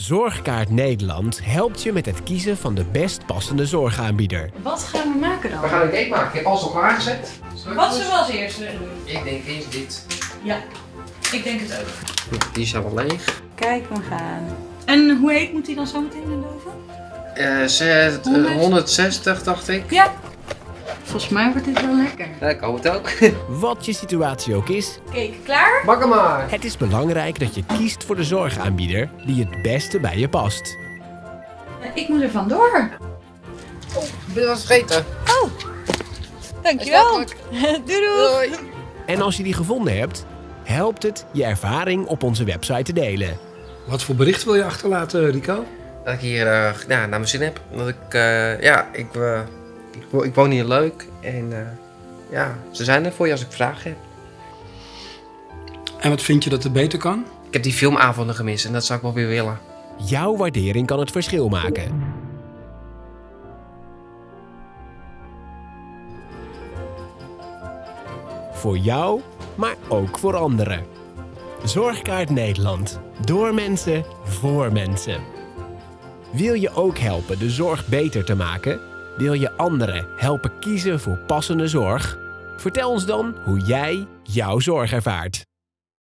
Zorgkaart Nederland helpt je met het kiezen van de best passende zorgaanbieder. Wat gaan we maken dan? We gaan een cake maken. Ik heb alles al klaargezet. Wat zullen we als eerste doen? Ik denk eerst dit. Ja, ik denk het ook. Die is al leeg. Kijk, we gaan. En hoe heet moet die dan zo meteen in de oven? Eh, zet- eh, 100. 160 dacht ik. Ja. Volgens mij wordt dit wel lekker. Ja, ik hoop het ook. Wat je situatie ook is, Cake klaar? Bak hem maar. het is belangrijk dat je kiest voor de zorgaanbieder die het beste bij je past. Ik moet er vandoor. Ik ben wat vergeten. Dankjewel. Is doei doei. Doei. En als je die gevonden hebt, helpt het je ervaring op onze website te delen. Wat voor bericht wil je achterlaten, Rico? Dat ik hier eh, ja, naar mijn zin heb. Dat ik, eh, ja, ik, eh, ik, wo- ik woon hier leuk. En eh, ja, ze zijn er voor je als ik vragen heb. En wat vind je dat er beter kan? Ik heb die filmavonden gemist en dat zou ik wel weer willen. Jouw waardering kan het verschil maken. Voor jou, maar ook voor anderen. Zorgkaart Nederland. Door mensen, voor mensen. Wil je ook helpen de zorg beter te maken? Wil je anderen helpen kiezen voor passende zorg? Vertel ons dan hoe jij jouw zorg ervaart.